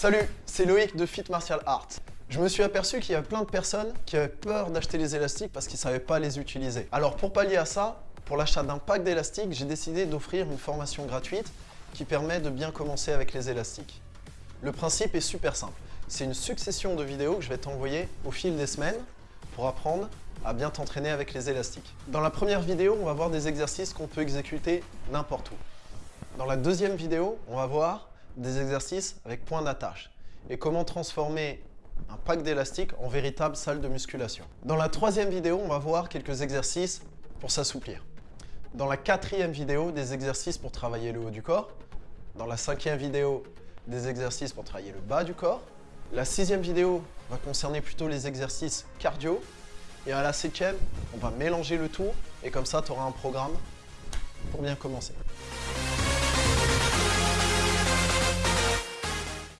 Salut, c'est Loïc de Fit Martial Arts. Je me suis aperçu qu'il y a plein de personnes qui avaient peur d'acheter les élastiques parce qu'ils ne savaient pas les utiliser. Alors pour pallier à ça, pour l'achat d'un pack d'élastiques, j'ai décidé d'offrir une formation gratuite qui permet de bien commencer avec les élastiques. Le principe est super simple. C'est une succession de vidéos que je vais t'envoyer au fil des semaines pour apprendre à bien t'entraîner avec les élastiques. Dans la première vidéo, on va voir des exercices qu'on peut exécuter n'importe où. Dans la deuxième vidéo, on va voir des exercices avec point d'attache et comment transformer un pack d'élastiques en véritable salle de musculation. Dans la troisième vidéo, on va voir quelques exercices pour s'assouplir. Dans la quatrième vidéo, des exercices pour travailler le haut du corps. Dans la cinquième vidéo, des exercices pour travailler le bas du corps. La sixième vidéo va concerner plutôt les exercices cardio. Et à la septième, on va mélanger le tout et comme ça, tu auras un programme pour bien commencer.